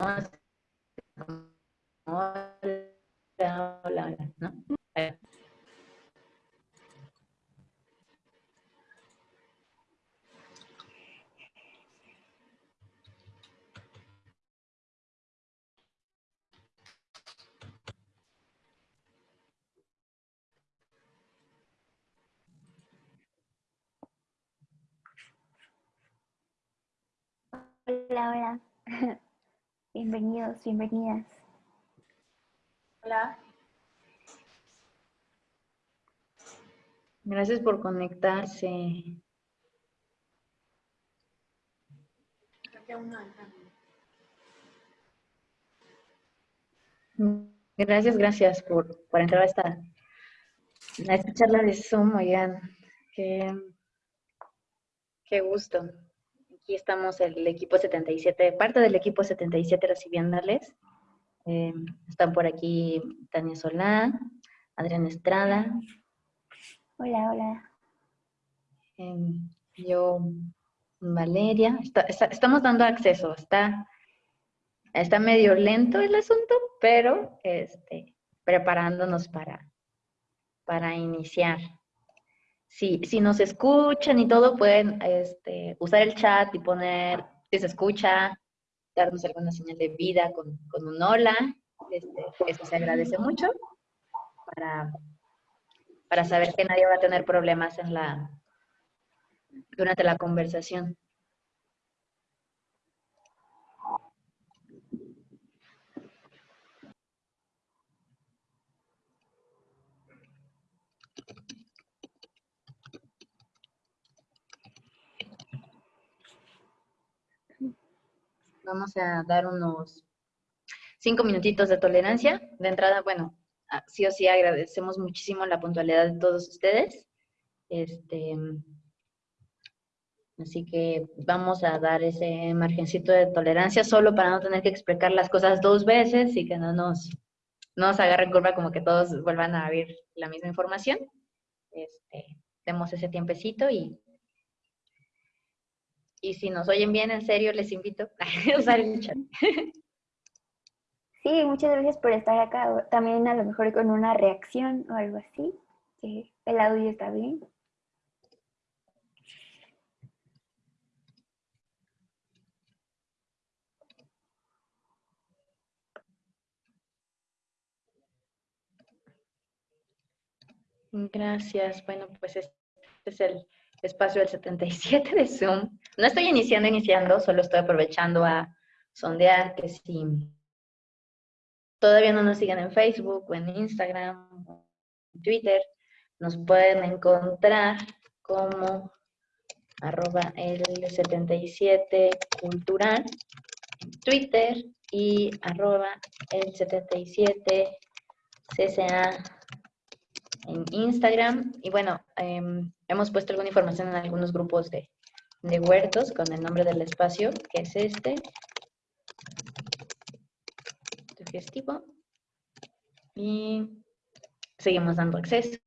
Hola, hola. Bienvenidos, bienvenidas. Hola. Gracias por conectarse. Gracias, gracias por, por entrar a esta, a esta charla de Zoom, oigan. Qué, qué gusto. Aquí estamos el equipo 77, parte del equipo 77 recibiéndoles. Eh, están por aquí Tania Solá, Adriana Estrada. Hola, hola. eh, yo, Valeria. Está- está- estamos dando acceso. Está, está medio lento el asunto, pero este, preparándonos para, para iniciar. Si, si nos escuchan y todo, pueden este, usar el chat y poner si se escucha, darnos alguna señal de vida con, con un hola. Este, eso se agradece mucho para, para saber que nadie va a tener problemas en la, durante la conversación. Vamos a dar unos cinco minutitos de tolerancia. De entrada, bueno, sí o sí agradecemos muchísimo la puntualidad de todos ustedes. Este, así que vamos a dar ese margencito de tolerancia solo para no tener que explicar las cosas dos veces y que no nos, no nos agarren curva como que todos vuelvan a ver la misma información. Este, demos ese tiempecito y, y si nos oyen bien, en serio, les invito a usar el chat. Sí, muchas gracias por estar acá. También a lo mejor con una reacción o algo así. que el audio está bien. Gracias. Bueno, pues este es el espacio del 77 de Zoom. No estoy iniciando, iniciando, solo estoy aprovechando a sondear que si todavía no nos siguen en Facebook o en Instagram, o en Twitter, nos pueden encontrar como arroba el 77 cultural en Twitter y arroba el 77 cca en Instagram. Y bueno, em, hemos puesto alguna información en algunos grupos de, de huertos con el nombre del espacio, que es este. Sugestivo. Y seguimos dando acceso.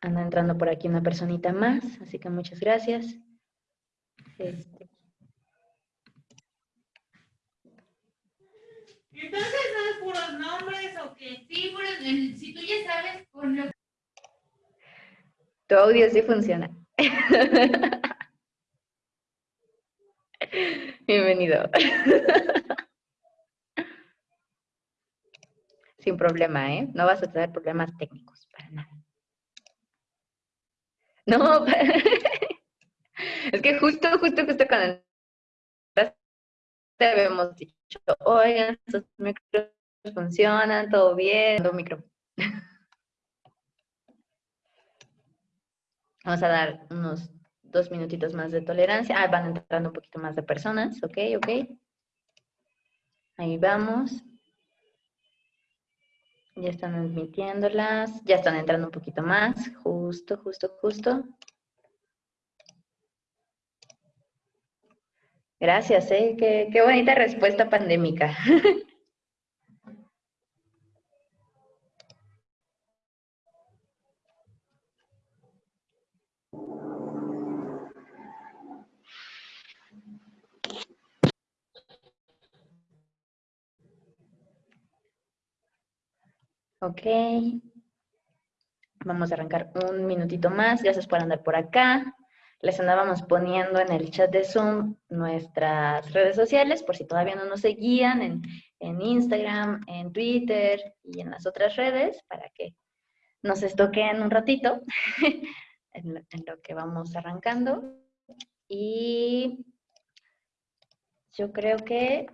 Anda entrando por aquí una personita más, así que muchas gracias. Este, Entonces puros nombres o que el- si tú ya sabes con lo tu audio sí funciona. Bienvenido. Sin problema, ¿eh? No vas a tener problemas técnicos, para nada. No, es que justo, justo, justo cuando te habíamos dicho, oigan, sus micros funcionan, todo bien, todo micro. Vamos a dar unos dos minutitos más de tolerancia. Ah, van entrando un poquito más de personas, ok, ok. Ahí vamos. Ya están admitiéndolas, ya están entrando un poquito más, justo, justo, justo. Gracias, ¿eh? Qué, qué bonita respuesta pandémica. Ok. Vamos a arrancar un minutito más. Gracias por andar por acá. Les andábamos poniendo en el chat de Zoom nuestras redes sociales, por si todavía no nos seguían, en, en Instagram, en Twitter y en las otras redes, para que nos estoquen un ratito en, en lo que vamos arrancando. Y yo creo que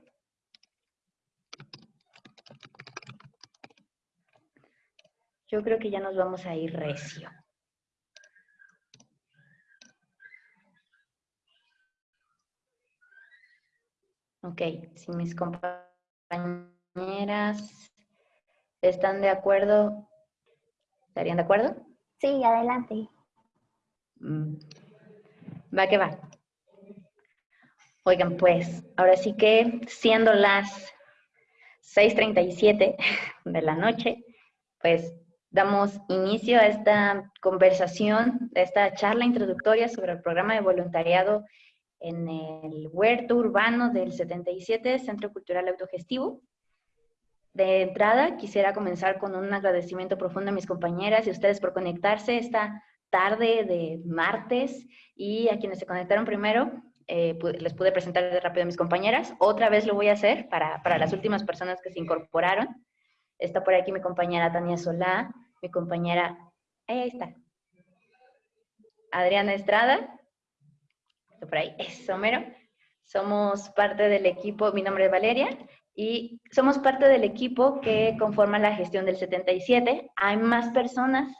yo creo que ya nos vamos a ir recio. Ok, si mis compañeras están de acuerdo, ¿estarían de acuerdo? Sí, adelante. Mm. Va que va. Oigan, pues, ahora sí que siendo las 6.37 de la noche, pues damos inicio a esta conversación, a esta charla introductoria sobre el programa de voluntariado en el huerto urbano del 77, Centro Cultural Autogestivo. De entrada, quisiera comenzar con un agradecimiento profundo a mis compañeras y a ustedes por conectarse esta tarde de martes y a quienes se conectaron primero, eh, les pude presentar rápido a mis compañeras. Otra vez lo voy a hacer para, para las últimas personas que se incorporaron. Está por aquí mi compañera Tania Solá, mi compañera, ahí está, Adriana Estrada, por ahí, es Homero. Somos parte del equipo, mi nombre es Valeria, y somos parte del equipo que conforma la gestión del 77. Hay más personas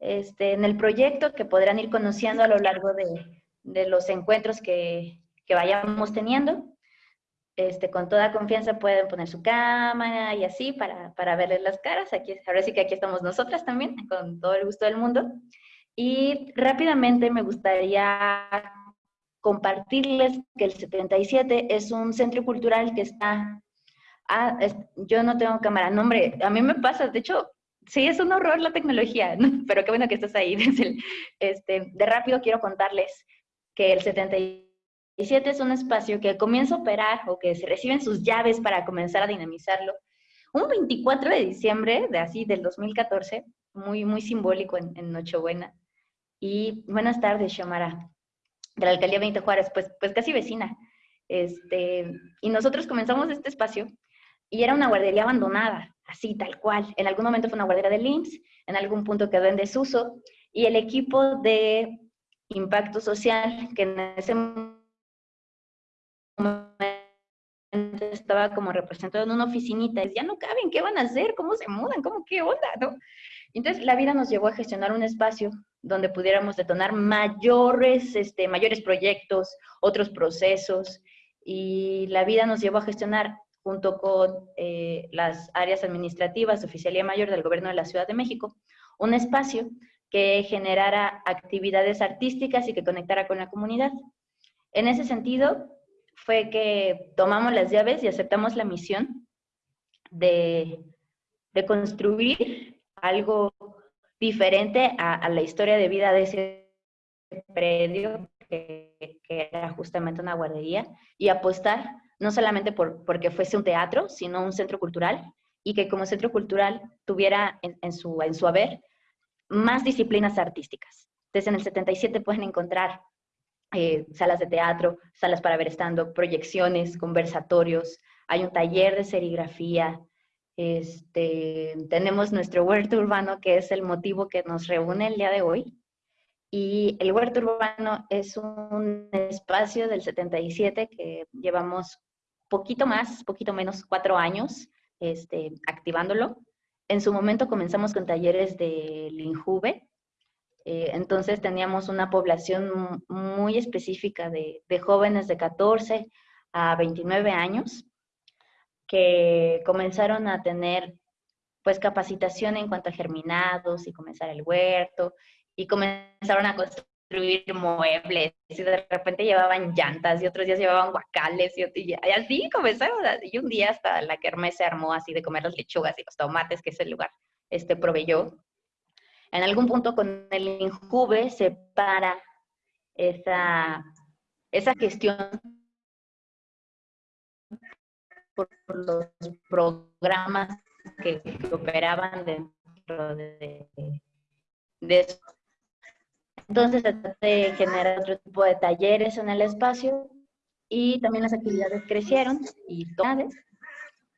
este, en el proyecto que podrán ir conociendo a lo largo de, los encuentros que, vayamos teniendo. Este, con toda confianza pueden poner su cámara y así para, para verles las caras. Aquí, ahora sí que aquí estamos nosotras también, con todo el gusto del mundo. Y rápidamente me gustaría compartirles que el 77 es un centro cultural que está... Ah, yo no tengo cámara, no hombre, a mí me pasa, de hecho, sí es un horror la tecnología, pero qué bueno que estás ahí. este, de rápido quiero contarles que el 77 es un espacio que comienza a operar o que se reciben sus llaves para comenzar a dinamizarlo. Un 24 de diciembre de así del 2014, muy, muy simbólico en, en Nochebuena. Y buenas tardes, Shamara de la alcaldía Benito Juárez, pues, pues casi vecina. Este, y nosotros comenzamos este espacio y era una guardería abandonada, así tal cual. En algún momento fue una guardería del IMSS, en algún punto quedó en desuso, y el equipo de impacto social, que en ese estaba como representado en una oficinita, ya no caben, ¿qué van a hacer? ¿Cómo se mudan? ¿Cómo qué onda? ¿No? Entonces la vida nos llevó a gestionar un espacio donde pudiéramos detonar mayores, este, mayores proyectos, otros procesos, y la vida nos llevó a gestionar junto con eh, las áreas administrativas, Oficialía Mayor del Gobierno de la Ciudad de México, un espacio que generara actividades artísticas y que conectara con la comunidad. En ese sentido, fue que tomamos las llaves y aceptamos la misión de, de construir algo diferente a, la historia de vida de ese predio, que, era justamente una guardería, y apostar no solamente por, porque fuese un teatro, sino un centro cultural, y que como centro cultural tuviera en, su, en su haber más disciplinas artísticas. Entonces en el 77 pueden encontrar eh, salas de teatro, salas para ver estando, proyecciones, conversatorios, hay un taller de serigrafía, este, tenemos nuestro huerto urbano, que es el motivo que nos reúne el día de hoy. Y el huerto urbano es un espacio del 77 que llevamos poquito más, poquito menos, cuatro años este, activándolo. En su momento comenzamos con talleres de Linjuve. Eh, entonces teníamos una población muy específica de, jóvenes de 14 a 29 años que comenzaron a tener pues capacitación en cuanto a germinados y comenzar el huerto y comenzaron a construir muebles y de repente llevaban llantas y otros días llevaban guacales y, y, así comenzaron y un día hasta la kermés se armó así de comer las lechugas y los tomates que ese lugar este proveyó. En algún punto con el Injuve se para esa, esa gestión por los programas que, operaban dentro de, eso. Entonces se trata de generar otro tipo de talleres en el espacio y también las actividades crecieron y todas.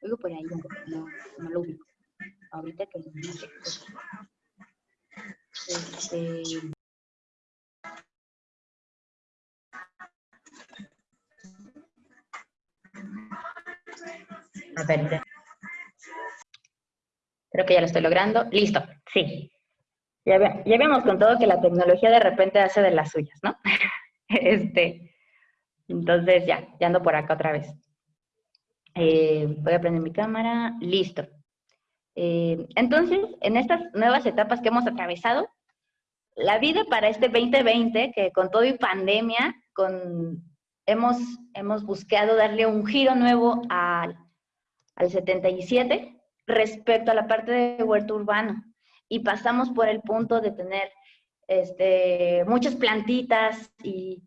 Oigo por ahí, no, no lo ubico. Ahorita que lo este, creo que ya lo estoy logrando. Listo, sí. Ya, ve, ya habíamos contado que la tecnología de repente hace de las suyas, ¿no? este, entonces ya, ya ando por acá otra vez. Eh, voy a prender mi cámara. Listo. Eh, entonces, en estas nuevas etapas que hemos atravesado, la vida para este 2020, que con todo y pandemia, con, hemos, hemos buscado darle un giro nuevo al, al 77 respecto a la parte de huerto urbano y pasamos por el punto de tener este, muchas plantitas y,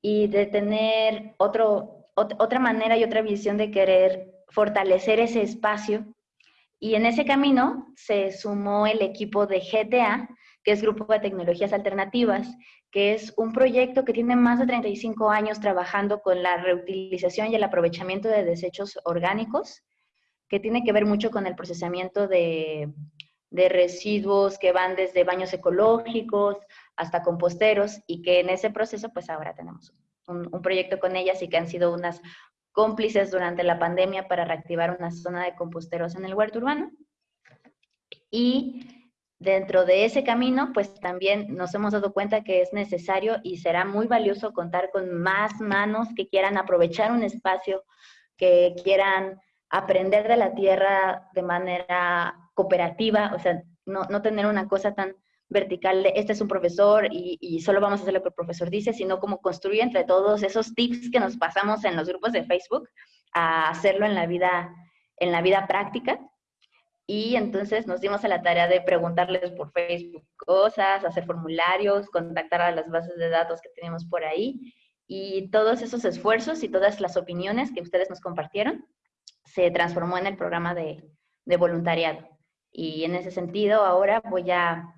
y de tener otro, otra manera y otra visión de querer fortalecer ese espacio. Y en ese camino se sumó el equipo de GTA, que es Grupo de Tecnologías Alternativas, que es un proyecto que tiene más de 35 años trabajando con la reutilización y el aprovechamiento de desechos orgánicos, que tiene que ver mucho con el procesamiento de, de residuos que van desde baños ecológicos hasta composteros y que en ese proceso pues ahora tenemos un, proyecto con ellas y que han sido unas cómplices durante la pandemia para reactivar una zona de composteros en el huerto urbano. Y dentro de ese camino, pues también nos hemos dado cuenta que es necesario y será muy valioso contar con más manos que quieran aprovechar un espacio, que quieran aprender de la tierra de manera cooperativa, o sea, no, no tener una cosa tan vertical de este es un profesor y, solo vamos a hacer lo que el profesor dice, sino como construir entre todos esos tips que nos pasamos en los grupos de Facebook a hacerlo en la vida, en la vida práctica. Y entonces nos dimos a la tarea de preguntarles por Facebook cosas, hacer formularios, contactar a las bases de datos que tenemos por ahí. Y todos esos esfuerzos y todas las opiniones que ustedes nos compartieron se transformó en el programa de, de voluntariado. Y en ese sentido, ahora voy a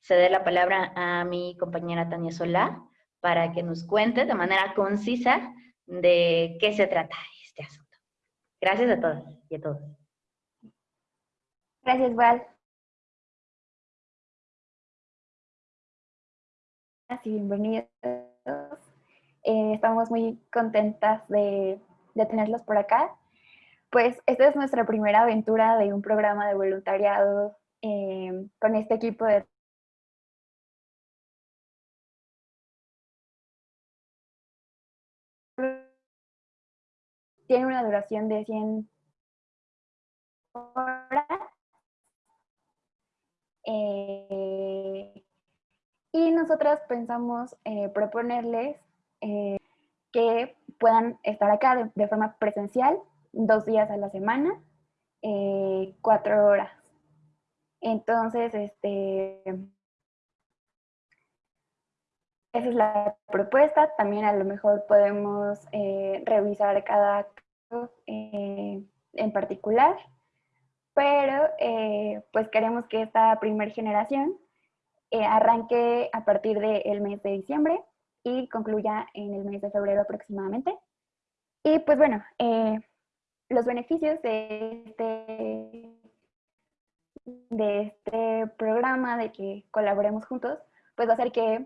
ceder la palabra a mi compañera Tania Solá para que nos cuente de manera concisa de qué se trata este asunto. Gracias a todas y a todos. Gracias, Val. Y bienvenidos. Eh, estamos muy contentas de, de tenerlos por acá pues esta es nuestra primera aventura de un programa de voluntariado eh, con este equipo de tiene una duración de 100 horas. Eh, y nosotras pensamos eh, proponerles que puedan estar acá de forma presencial dos días a la semana, eh, cuatro horas. Entonces, este, esa es la propuesta. También a lo mejor podemos eh, revisar cada caso eh, en particular, pero pues queremos que esta primera generación arranque a partir del mes de diciembre y concluya en el mes de febrero aproximadamente. Y pues bueno, los beneficios de este, de este programa, de que colaboremos juntos, pues va a ser que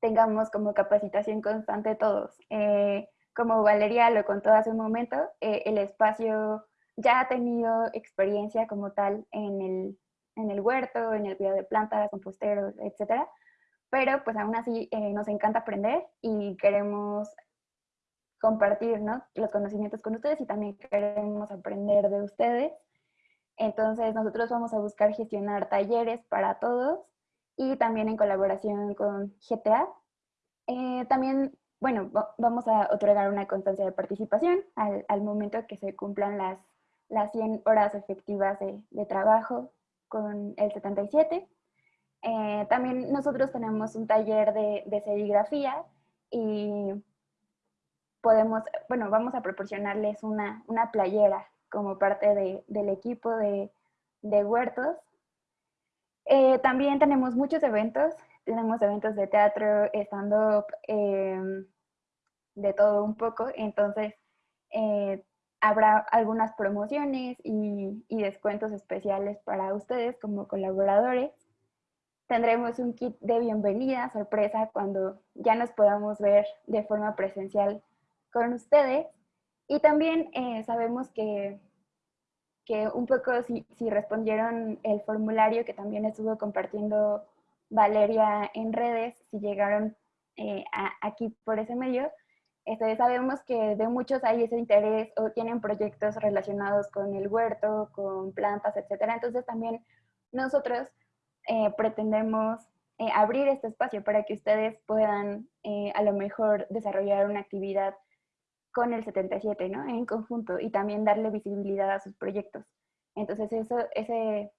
tengamos como capacitación constante todos. Eh, como Valeria lo contó hace un momento, eh, el espacio ya ha tenido experiencia como tal en el, en el huerto, en el cuidado de plantas, composteros, etc. Pero pues aún así eh, nos encanta aprender y queremos compartir los conocimientos con ustedes y también queremos aprender de ustedes. Entonces nosotros vamos a buscar gestionar talleres para todos y también en colaboración con GTA. Eh, también, bueno, vamos a otorgar una constancia de participación al momento que se cumplan las, las 100 horas efectivas de, trabajo con el 77. Eh, también nosotros tenemos un taller de, de serigrafía y podemos, bueno, vamos a proporcionarles una, una playera como parte de, del equipo de, huertos. Eh, también tenemos muchos eventos, tenemos eventos de teatro, stand-up, em, de todo un poco, entonces eh, habrá algunas promociones y, y, descuentos especiales para ustedes como colaboradores. Tendremos un kit de bienvenida, sorpresa, cuando ya nos podamos ver de forma presencial con ustedes. Y también eh, sabemos que, que un poco si, si, respondieron el formulario que también estuvo compartiendo Valeria en redes, si llegaron eh, aquí por ese medio, este, sabemos que de muchos hay ese interés o tienen proyectos relacionados con el huerto, con plantas, etcétera. Entonces también nosotros eh, pretendemos eh, abrir este espacio para que ustedes puedan eh, a lo mejor desarrollar una actividad con el 77, ¿no? En conjunto y también darle visibilidad a sus proyectos. Entonces eso, ese,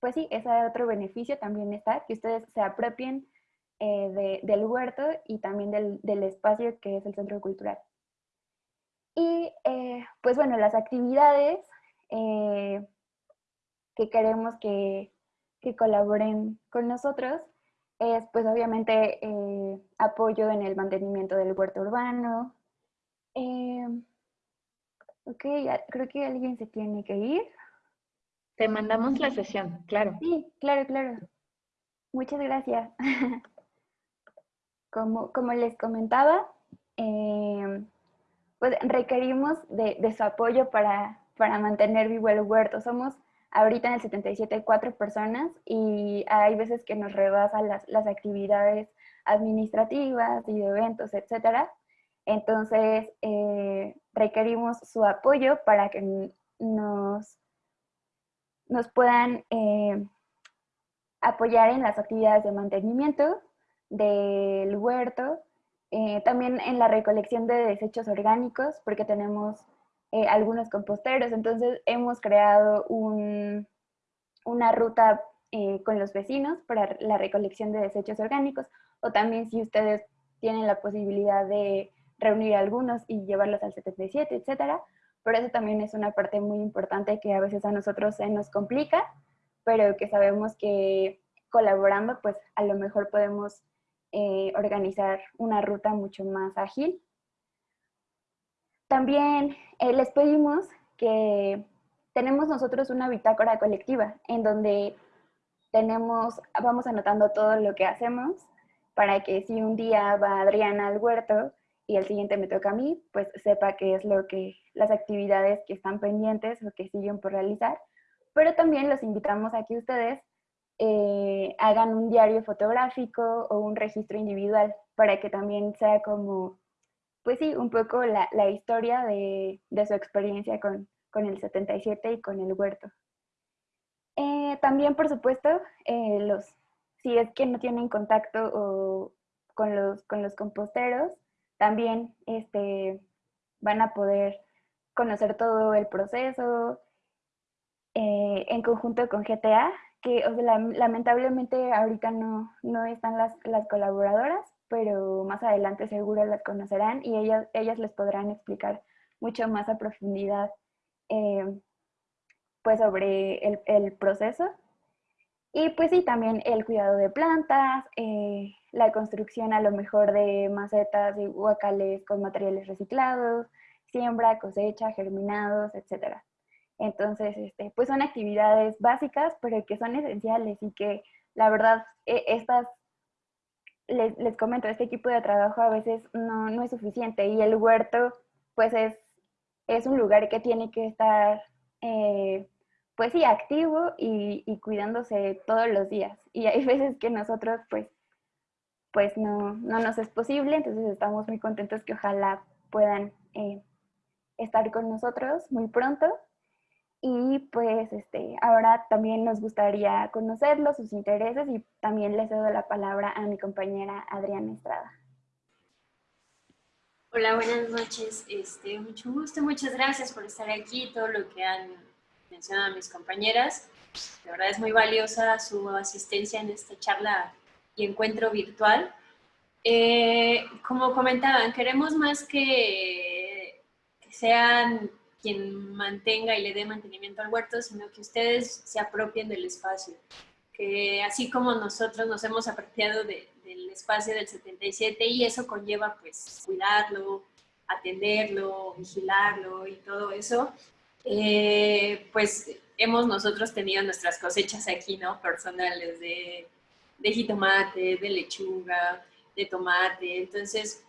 pues sí, ese otro beneficio también está, que ustedes se apropien eh, del huerto y también del, del, espacio que es el centro cultural. Y eh, pues bueno, las actividades eh, que queremos que, que, colaboren con nosotros es pues obviamente apoyo en el mantenimiento del huerto urbano. ok, creo que alguien se tiene que ir. Te mandamos la sesión, claro. Sí, claro, claro. Muchas gracias. Como, les comentaba, eh, pues requerimos de, de, su apoyo para, para mantener vivo el huerto. Somos ahorita en el 77 cuatro personas y hay veces que nos rebasan las, las actividades administrativas y de eventos, etcétera. Entonces, eh, requerimos su apoyo para que nos, nos puedan eh, apoyar en las actividades de mantenimiento, del huerto, eh, también en la recolección de desechos orgánicos, porque tenemos eh, algunos composteros, entonces hemos creado un, una ruta eh, con los vecinos para la recolección de desechos orgánicos, o también si ustedes tienen la posibilidad de reunir algunos y llevarlos al 77, etcétera, pero eso también es una parte muy importante que a veces a nosotros nos complica, pero que sabemos que colaborando, pues a lo mejor podemos eh, organizar una ruta mucho más ágil. También eh, les pedimos que tenemos nosotros una bitácora colectiva en donde tenemos, vamos anotando todo lo que hacemos para que si un día va Adriana al huerto y el siguiente me toca a mí, pues sepa qué es lo que, las actividades que están pendientes o que siguen por realizar. Pero también los invitamos a que ustedes eh, hagan un diario fotográfico o un registro individual para que también sea como, pues sí, un poco la, la historia de, de, su experiencia con, con, el 77 y con el huerto. Eh, también, por supuesto, eh, los, si es que no tienen contacto o con, los, con los composteros, también este, van a poder conocer todo el proceso en conjunto con GTA que lamentablemente ahorita no, no están las, las, colaboradoras, pero más adelante seguro las conocerán y ellas, ellas les podrán explicar mucho más a profundidad eh, pues sobre el, el, proceso. Y pues sí, también el cuidado de plantas, eh, la construcción a lo mejor de macetas y huacales con materiales reciclados, siembra, cosecha, germinados, etcétera. Entonces, este, pues son actividades básicas, pero que son esenciales y que la verdad, e, estas, les, comento, este equipo de trabajo a veces no, no es suficiente y el huerto, pues es, es un lugar que tiene que estar, eh, pues sí, activo y, y, cuidándose todos los días. Y hay veces que nosotros, pues, pues no, no nos es posible, entonces estamos muy contentos que ojalá puedan eh, estar con nosotros muy pronto y pues este, ahora también nos gustaría conocerlos, sus intereses y también les cedo la palabra a mi compañera Adriana Estrada. Hola, buenas noches. Este, mucho gusto, muchas gracias por estar aquí, todo lo que han mencionado mis compañeras. De verdad es muy valiosa su asistencia en esta charla y encuentro virtual. Eh, como comentaban, queremos más que sean quien mantenga y le dé mantenimiento al huerto, sino que ustedes se apropien del espacio. Que así como nosotros nos hemos apropiado del espacio del 77 y eso conlleva pues cuidarlo, atenderlo, vigilarlo y todo eso, eh, pues hemos nosotros tenido nuestras cosechas aquí, ¿no? Personales de, de jitomate, de lechuga, de tomate. Entonces,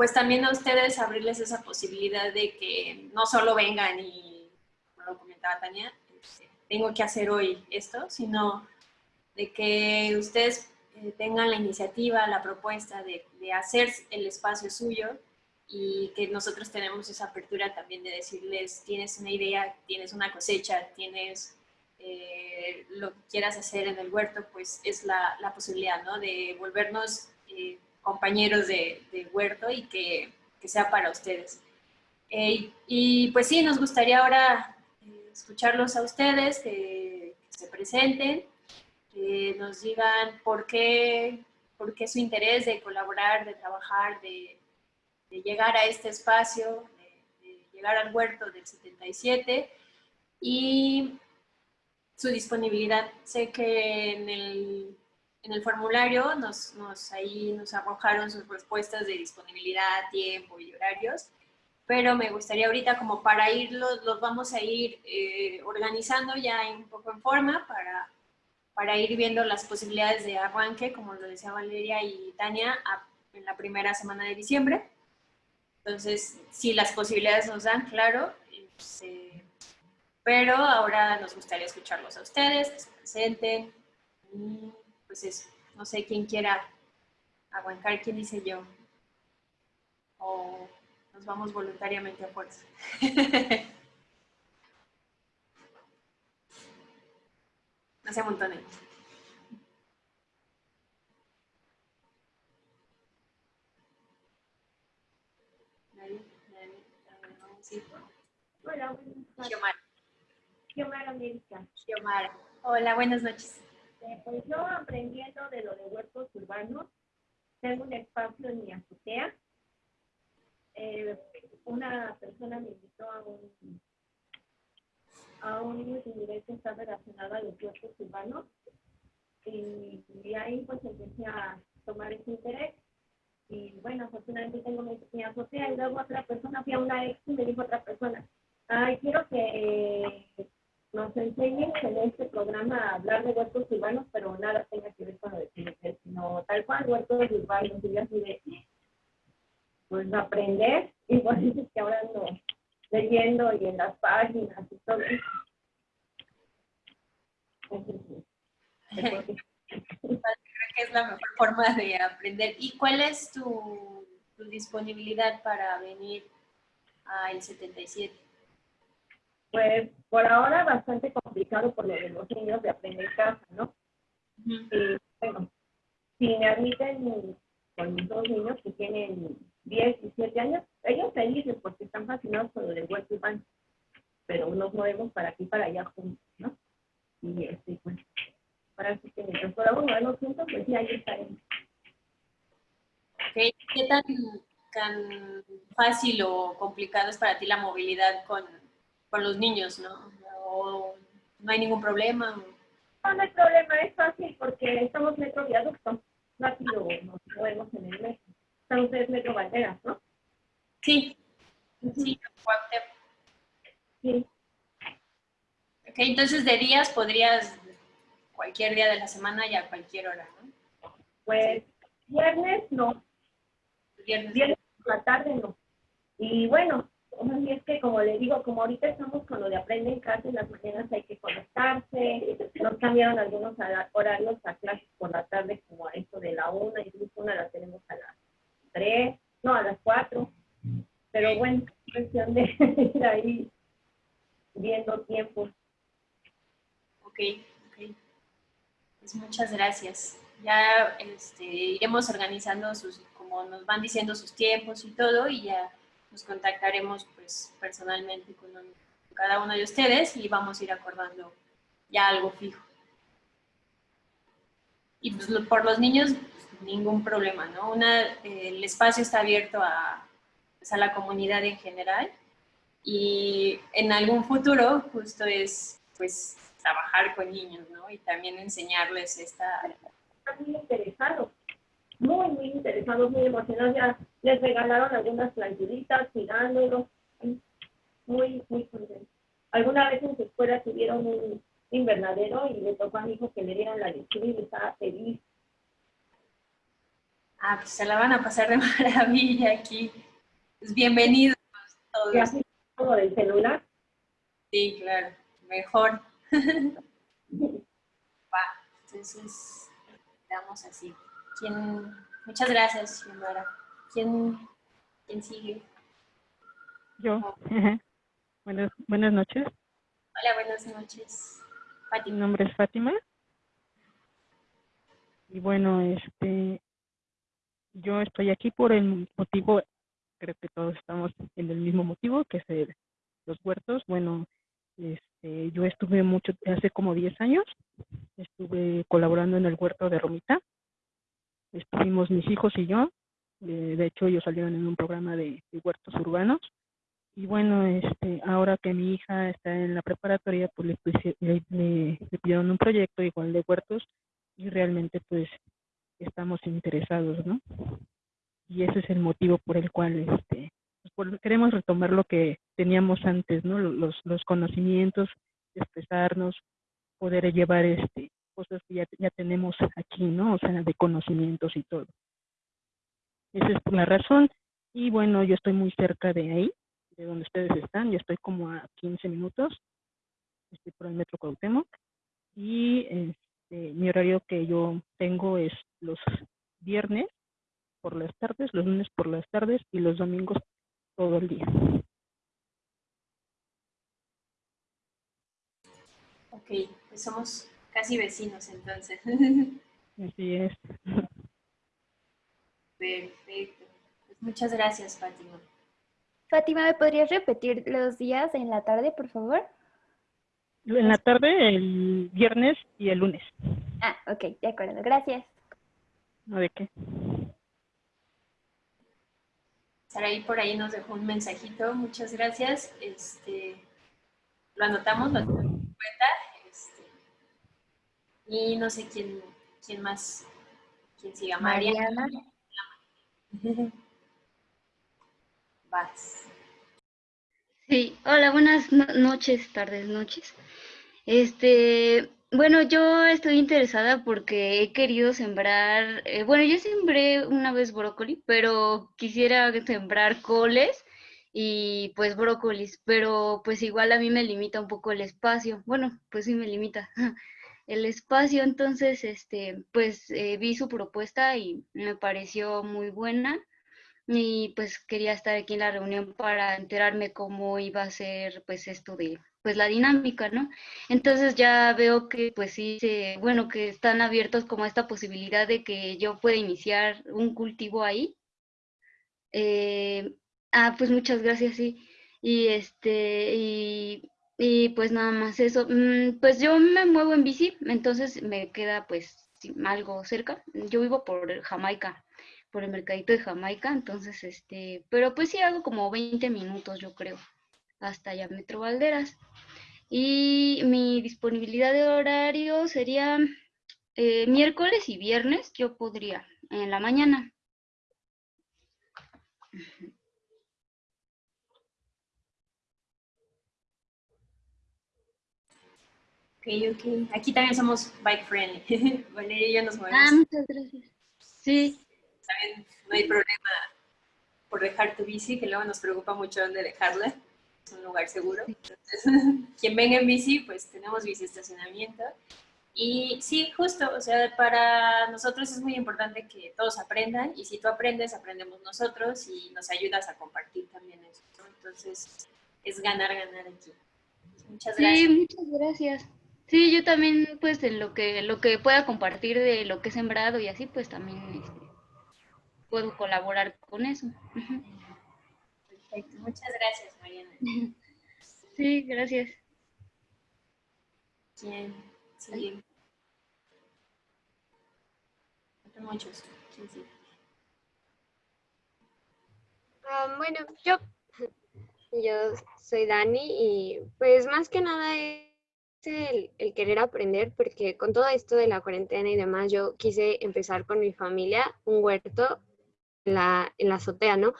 pues también a ustedes abrirles esa posibilidad de que no solo vengan y, como lo comentaba Tania, este, tengo que hacer hoy esto, sino de que ustedes eh, tengan la iniciativa, la propuesta de, de hacer el espacio suyo y que nosotros tenemos esa apertura también de decirles, tienes una idea, tienes una cosecha, tienes eh, lo que quieras hacer en el huerto, pues es la, la posibilidad, ¿no? De volvernos eh, compañeros de, huerto y que, que, sea para ustedes. Eh, y pues sí, nos gustaría ahora escucharlos a ustedes, que, se presenten, que nos digan por qué, por qué su interés de colaborar, de trabajar, de, de llegar a este espacio, de, llegar al huerto del 77 y su disponibilidad. Sé que en el, en el formulario nos, nos, ahí nos arrojaron sus respuestas de disponibilidad, tiempo y horarios, pero me gustaría ahorita como para irlos, los vamos a ir eh, organizando ya un poco en forma para, para ir viendo las posibilidades de arranque, como lo decía Valeria y Tania, en la primera semana de diciembre. Entonces, si las posibilidades nos dan, claro, este, pero ahora nos gustaría escucharlos a ustedes, que se presenten, pues eso, no sé quién quiera aguantar, quién dice yo, o nos vamos voluntariamente a fuerza. no se amontonen. Hola, buenas Xiomara. Hola, buenas noches. Eh, pues yo aprendiendo de lo de huertos urbanos, tengo un espacio en mi azotea. Eh, una persona me invitó a un a un nivel que está relacionado a los huertos urbanos. Y, y ahí pues empecé a tomar ese interés. Y bueno, afortunadamente tengo mi, azotea. Y luego otra persona, fui a una ex y me dijo otra persona, ay, quiero que nos enseñen en este programa a hablar de huertos urbanos, pero nada tenga que ver con lo de sino tal cual huertos urbanos, y yo así de, pues aprender, y por eso es que ahora ando leyendo y en las páginas y todo eso. que es la mejor forma de aprender. ¿Y cuál es tu, disponibilidad para venir al 77? Pues por ahora bastante complicado por lo de los niños de aprender casa, ¿no? Y bueno, si me admiten con mis dos niños que tienen 10 y 7 años, ellos felices porque están fascinados con lo del huerto urbano, pero nos movemos para aquí para allá juntos, ¿no? Y este, pues, para que mientras podamos movernos juntos, pues sí, ahí estaremos. ¿Qué tan, tan fácil o complicado es para ti la movilidad con, con los niños, no? ¿O no hay ningún problema? No, no hay problema, es fácil porque estamos metro viaducto. Rápido nos movemos en el metro. Están ustedes metro banderas, ¿no? Sí. Sí, Sí. Ok, entonces de días podrías cualquier día de la semana y a cualquier hora, ¿no? Pues viernes no. Viernes. Viernes por la tarde no. Y bueno, es que como le digo, como ahorita estamos con lo de aprender en casa, en las mañanas hay que conectarse, nos cambiaron algunos horarios a clases por la tarde como a eso de la una, incluso una la tenemos a las tres, no, a las cuatro. Pero bueno, cuestión de ir ahí viendo tiempos. Ok, ok. Pues muchas gracias. Ya este, iremos organizando sus, como nos van diciendo sus tiempos y todo, y ya nos contactaremos pues personalmente con, cada uno de ustedes y vamos a ir acordando ya algo fijo. Y pues por los niños, ningún problema, ¿no? Una, el espacio está abierto a, pues, a la comunidad en general Y en algún futuro justo es pues trabajar con niños, ¿no? Y también enseñarles esta... Muy interesados, muy, muy interesados, muy emocionados. Ya les regalaron algunas planturitas, cuidándolos, muy, muy contentos. Alguna vez en su escuela tuvieron un invernadero y le tocó a mi hijo que le dieran la lectura y estaba feliz. Ah, pues se la van a pasar de maravilla aquí. Pues bienvenidos todos. ¿Ya se todo del celular? Sí, claro, mejor. Va, entonces, damos así. ¿Quién? Muchas gracias, Xiomara. ¿Quién, ¿Quién sigue? Yo. buenas, buenas noches. Hola, buenas noches. Mi nombre es Fátima. Y bueno, este, yo estoy aquí por el motivo, creo que todos estamos en el mismo motivo, que es el- los huertos. Bueno, este, yo estuve mucho, hace como 10 años, estuve colaborando en el huerto de Romita. Estuvimos mis hijos y yo. De hecho, ellos salieron en un programa de, huertos urbanos. Y bueno, este, ahora que mi hija está en la preparatoria, pues le, puse- le, le- le pidieron un proyecto igual de huertos y realmente pues estamos interesados, ¿no? Y ese es el motivo por el cual este, pues, queremos retomar lo que teníamos antes, ¿no? Lo- Los, los conocimientos, expresarnos, poder llevar este cosas que ya, ya tenemos aquí, ¿no? O sea, de conocimientos y todo. Esa es la razón. Y bueno, yo estoy muy cerca de ahí, de donde ustedes están. Yo estoy como a 15 minutos. Estoy por el metro Cuauhtémoc. Y este, mi horario que yo tengo es los viernes por las tardes, los lunes por las tardes y los domingos todo el día. Ok, pues somos casi vecinos entonces. Así es. Perfecto. Pues muchas gracias, Fátima. Fátima, ¿me podrías repetir los días en la tarde, por favor? En la tarde, el viernes y el lunes. Ah, ok, de acuerdo, gracias. ¿No de qué? Saraí por ahí nos dejó un mensajito, muchas gracias. Este, lo anotamos, lo tenemos en cuenta. este, y no sé quién, quién más, quién siga. María. Mariana. Vas. Sí, hola, buenas no- noches, tardes, noches. Este, bueno, yo estoy interesada porque he querido sembrar, eh, bueno, yo sembré una vez brócoli, pero quisiera sembrar coles y pues brócolis, pero pues igual a mí me limita un poco el espacio. Bueno, pues sí me limita el espacio, entonces, este, pues eh, vi su propuesta y me pareció muy buena y pues quería estar aquí en la reunión para enterarme cómo iba a ser pues esto de pues la dinámica, ¿no? Entonces ya veo que pues sí, bueno, que están abiertos como esta posibilidad de que yo pueda iniciar un cultivo ahí. Eh, ah, pues muchas gracias, sí. Y este, y, y pues nada más eso. Mm, pues yo me muevo en bici, entonces me queda pues algo cerca. Yo vivo por Jamaica por el mercadito de Jamaica, entonces, este, pero pues sí hago como 20 minutos, yo creo, hasta allá Metro Valderas. Y mi disponibilidad de horario sería eh, miércoles y viernes, yo podría, en la mañana. Ok, ok. Aquí también somos bike friendly. Valeria y yo nos movemos. Ah, muchas gracias. Sí, También no hay problema por dejar tu bici, que luego nos preocupa mucho dónde dejarla. Es un lugar seguro. Entonces, quien venga en bici, pues tenemos bici estacionamiento. Y sí, justo, o sea, para nosotros es muy importante que todos aprendan y si tú aprendes, aprendemos nosotros y nos ayudas a compartir también eso. Entonces, es ganar, ganar aquí. Muchas sí, gracias. muchas gracias. Sí, yo también, pues, en lo que, lo que pueda compartir de lo que he sembrado y así, pues también este, puedo colaborar con eso. Perfecto. Muchas gracias, Mariana. Sí, gracias. ¿Quién sigue? Faltan muchos. ¿Quién sigue? Ah, bueno, yo yo soy Dani y pues más que nada es el, querer aprender porque con todo esto de la cuarentena y demás yo quise empezar con mi familia un huerto en la, en la azotea, ¿no?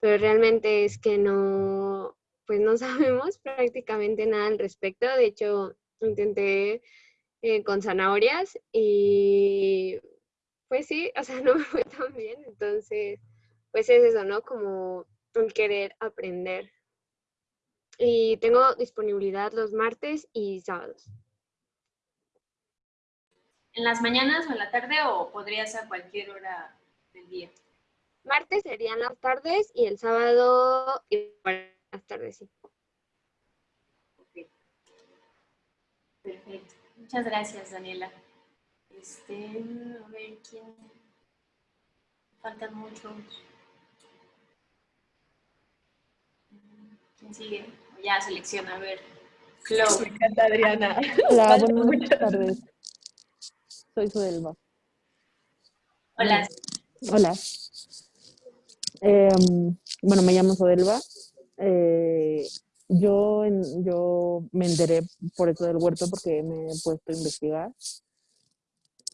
Pero realmente es que no, pues no sabemos prácticamente nada al respecto. De hecho, intenté eh, con zanahorias y pues sí, o sea, no me fue tan bien. Entonces, pues es eso, ¿no? Como un querer aprender. Y tengo disponibilidad los martes y sábados. ¿En las mañanas o en la tarde o podrías a cualquier hora del día? Martes serían las tardes y el sábado igual las tardes, sí. Ok. Perfecto. Muchas gracias, Daniela. Este, a ver, ¿quién? Faltan muchos. ¿Quién sigue? Ya selecciona, a ver. Chloe. Me encanta, Adriana. Hola, buenas tardes. Soy Suelva. Hola. Hola. Eh, bueno, me llamo Sodelva. Eh, yo, yo me enteré por eso del huerto porque me he puesto a investigar.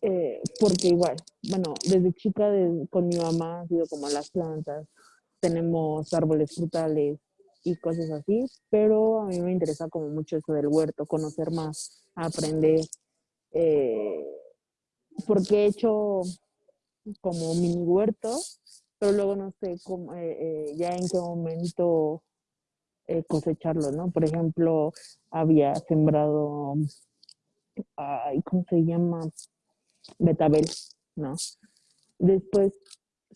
Eh, porque igual, bueno, desde chica de, con mi mamá ha sido como las plantas. Tenemos árboles frutales y cosas así, pero a mí me interesa como mucho eso del huerto, conocer más, aprender. Eh, porque he hecho como mini huerto, pero luego no sé cómo, eh, eh, ya en qué momento cosecharlo, ¿no? Por ejemplo, había sembrado, ay, ¿cómo se llama? Betabel, ¿no? Después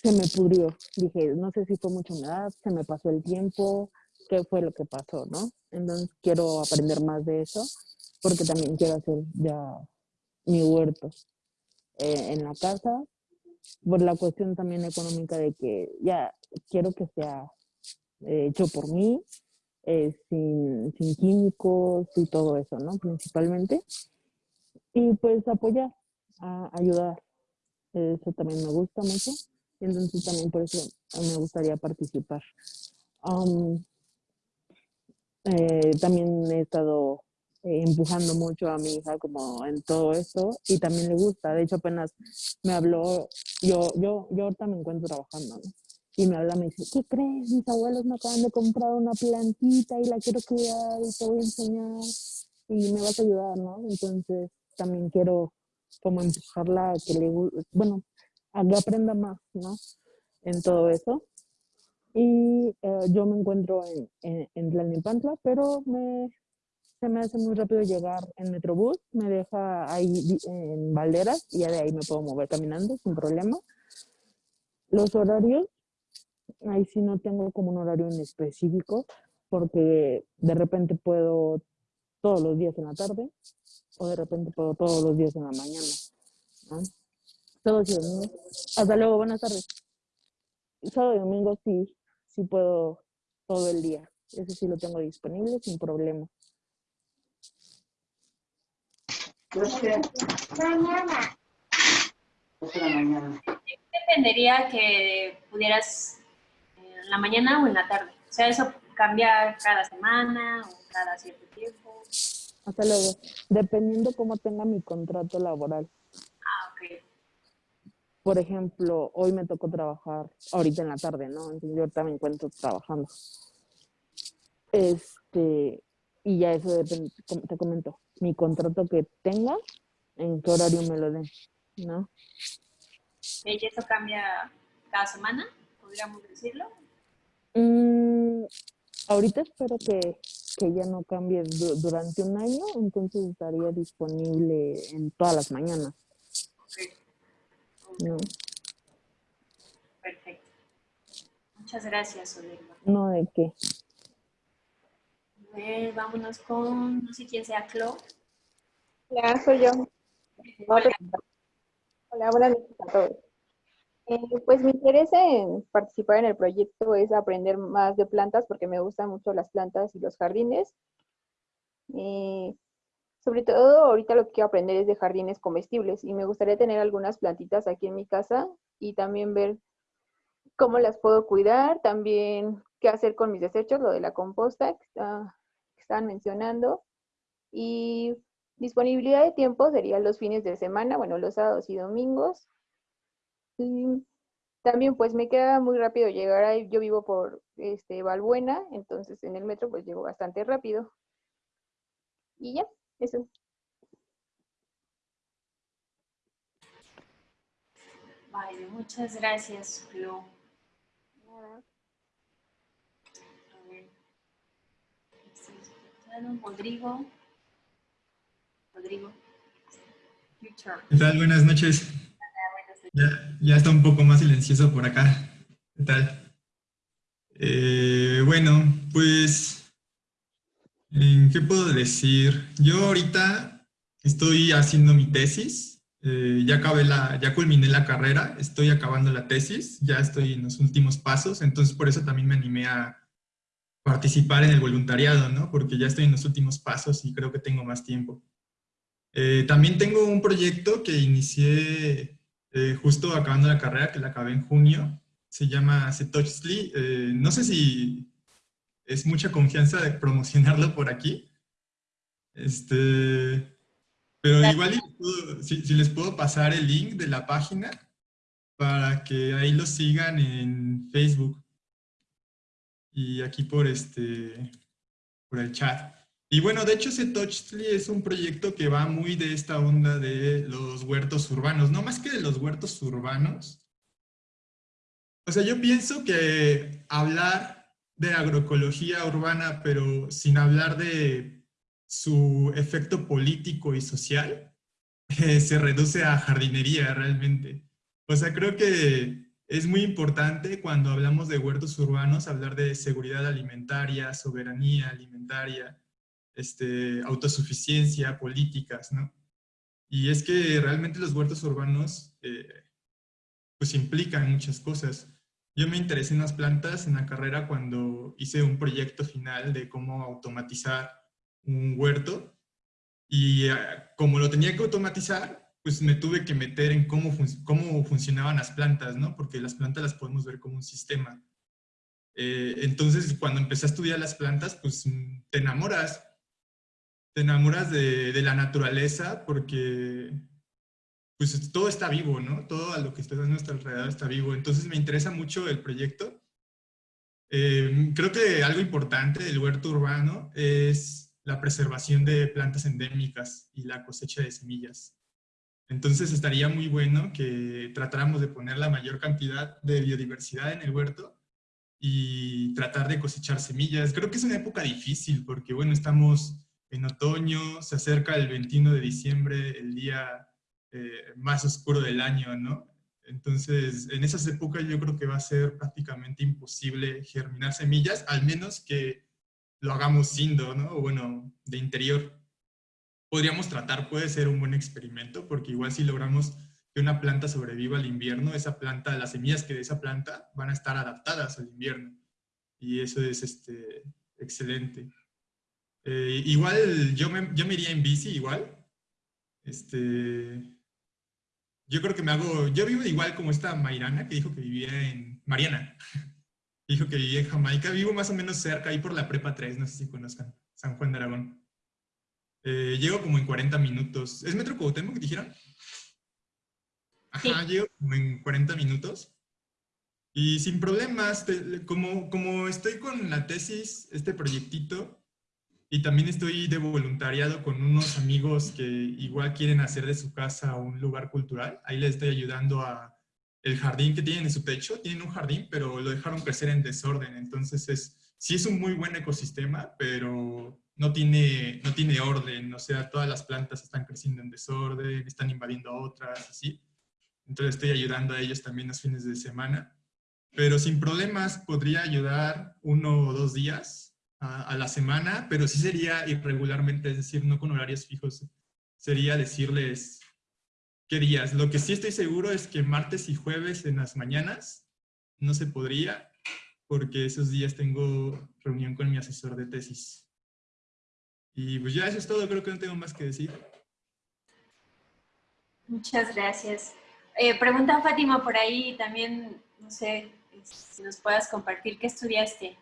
se me pudrió. Dije, no sé si fue mucha humedad, se me pasó el tiempo, qué fue lo que pasó, ¿no? Entonces quiero aprender más de eso, porque también quiero hacer ya mi huerto eh, en la casa, por la cuestión también económica de que ya quiero que sea eh, hecho por mí, eh, sin, sin, químicos y todo eso, ¿no? Principalmente. Y pues apoyar, a ayudar. Eso también me gusta mucho. Entonces también por eso me gustaría participar. Eh, también he estado eh, empujando mucho a mi hija como en todo esto y también le gusta. De hecho, apenas me habló, yo, yo, yo ahorita me encuentro trabajando, ¿no? Y me habla, me dice, ¿qué crees? Mis abuelos me acaban de comprar una plantita y la quiero cuidar y te voy a enseñar y me vas a ayudar, ¿no? Entonces también quiero como empujarla a que le bueno, a que aprenda más, ¿no? En todo eso. Y eh, yo me encuentro en, en, en Tlalnepantla, pero me, se me hace muy rápido llegar en Metrobús, me deja ahí en Valderas y ya de ahí me puedo mover caminando sin problema. Los horarios, ahí sí no tengo como un horario en específico, porque de repente puedo todos los días en la tarde o de repente puedo todos los días en la mañana. Todos los días. Hasta luego, buenas tardes. Sábado y domingo sí, sí puedo todo el día. Ese sí lo tengo disponible sin problema. Mañana. ¿Qué dependería que pudieras en la mañana o en la tarde? O sea, eso cambia cada semana o cada cierto tiempo. Hasta luego. Dependiendo cómo tenga mi contrato laboral. Ah, ok. Por ejemplo, hoy me tocó trabajar ahorita en la tarde, ¿no? Entonces yo ahorita me encuentro trabajando. Este, y ya eso depende, como te comento, mi contrato que tenga, en qué horario me lo den, ¿no? ¿Y eso cambia cada semana? ¿Podríamos decirlo? Mm, ahorita espero que, que ya no cambie du durante un año, entonces estaría disponible en todas las mañanas. Okay. ¿No? Perfecto. Muchas gracias. No, ¿de qué? A ver, vámonos con, no sé quién sea, Clo. Hola, soy yo. Hola, Hola buenas noches a todos. Eh, pues mi interés en participar en el proyecto es aprender más de plantas porque me gustan mucho las plantas y los jardines. Eh, sobre todo ahorita lo que quiero aprender es de jardines comestibles y me gustaría tener algunas plantitas aquí en mi casa y también ver cómo las puedo cuidar, también qué hacer con mis desechos, lo de la composta que, está- estaban mencionando. Y disponibilidad de tiempo sería los fines de semana, bueno, los sábados y domingos. También pues me queda muy rápido llegar ahí, yo vivo por este Valbuena, entonces en el metro pues llego bastante rápido. Y ya, eso. Vale, muchas gracias, Flo. A ver. Rodrigo. Rodrigo. ¿Qué tal? Buenas noches. Ya, ya está un poco más silencioso por acá. ¿Qué tal? Eh, bueno, pues, ¿en ¿qué puedo decir? Yo ahorita estoy haciendo mi tesis. eh, ya acabé la, ya culminé la carrera, estoy acabando la tesis, ya estoy en los últimos pasos, entonces por eso también me animé a participar en el voluntariado, ¿no? Porque ya estoy en los últimos pasos y creo que tengo más tiempo. Eh, también tengo un proyecto que inicié eh, justo acabando la carrera, que la acabé en junio. Se llama Setochli. Eh, no sé si es mucha confianza de promocionarlo por aquí. Este, pero igual si, si les puedo pasar el link de la página para que ahí lo sigan en Facebook y aquí por este por el chat. Y bueno, de hecho Setochtli es un proyecto que va muy de esta onda de los huertos urbanos, no más que de los huertos urbanos. O sea, yo pienso que hablar de agroecología urbana, pero sin hablar de su efecto político y social, eh, se reduce a jardinería realmente. O sea, creo que es muy importante cuando hablamos de huertos urbanos hablar de seguridad alimentaria, soberanía alimentaria, este, autosuficiencia, políticas, ¿no? Y es que realmente los huertos urbanos eh, pues implican muchas cosas. Yo me interesé en las plantas en la carrera cuando hice un proyecto final de cómo automatizar un huerto y eh, como lo tenía que automatizar, pues me tuve que meter en cómo, fun- cómo funcionaban las plantas, ¿no? Porque las plantas las podemos ver como un sistema. Eh, entonces, cuando empecé a estudiar las plantas, pues mm, te enamoras. Te enamoras de, de la naturaleza porque pues todo está vivo, ¿no? Todo a lo que está a nuestro alrededor está vivo. Entonces me interesa mucho el proyecto. Eh, creo que algo importante del huerto urbano es la preservación de plantas endémicas y la cosecha de semillas. Entonces estaría muy bueno que tratáramos de poner la mayor cantidad de biodiversidad en el huerto y tratar de cosechar semillas. Creo que es una época difícil porque, bueno, estamos en otoño, se acerca el 21 de diciembre, el día eh, más oscuro del año, ¿no? Entonces, en esas épocas yo creo que va a ser prácticamente imposible germinar semillas, al menos que lo hagamos sindo, ¿no? Bueno, de interior. Podríamos tratar, puede ser un buen experimento, porque igual si logramos que una planta sobreviva al invierno, esa planta, las semillas que de esa planta van a estar adaptadas al invierno. Y eso es este, excelente. Eh, igual yo me, yo me iría en bici, igual. Este, yo creo que me hago, yo vivo igual como esta Mairana que dijo que vivía en, Mariana, dijo que vivía en Jamaica, vivo más o menos cerca, ahí por la Prepa 3, no sé si conozcan, San Juan de Aragón. Eh, llego como en 40 minutos. ¿Es Metro Cuauhtémoc que dijeron? Ajá, llego como en 40 minutos. Y sin problemas, te- como, como estoy con la tesis, este proyectito, y también estoy de voluntariado con unos amigos que igual quieren hacer de su casa un lugar cultural. Ahí les estoy ayudando a el jardín que tienen en su techo. Tienen un jardín, pero lo dejaron crecer en desorden. Entonces, es, sí es un muy buen ecosistema, pero no tiene, no tiene orden. O sea, todas las plantas están creciendo en desorden, están invadiendo a otras, así. Entonces, estoy ayudando a ellos también los fines de semana. Pero sin problemas, podría ayudar uno o dos días a, a la semana, pero sí sería irregularmente, es decir, no con horarios fijos. Sería decirles qué días. Lo que sí estoy seguro es que martes y jueves en las mañanas no se podría, porque esos días tengo reunión con mi asesor de tesis. Y pues ya eso es todo, creo que no tengo más que decir. Muchas gracias. Eh, pregunta Fátima por ahí también, no sé, si nos puedas compartir qué estudiaste.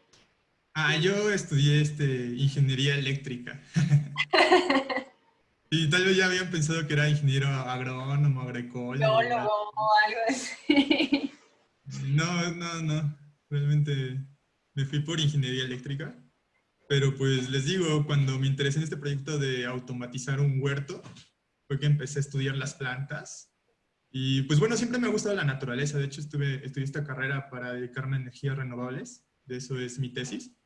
Ah, yo estudié este, ingeniería eléctrica. y tal vez ya habían pensado que era ingeniero agrónomo, agroecólogo. o algo así. No, no, no. Realmente me fui por ingeniería eléctrica. Pero pues les digo, cuando me interesé en este proyecto de automatizar un huerto, fue que empecé a estudiar las plantas. Y pues bueno, siempre me ha gustado la naturaleza. De hecho, estuve, estudié esta carrera para dedicarme a energías renovables. De eso es mi tesis.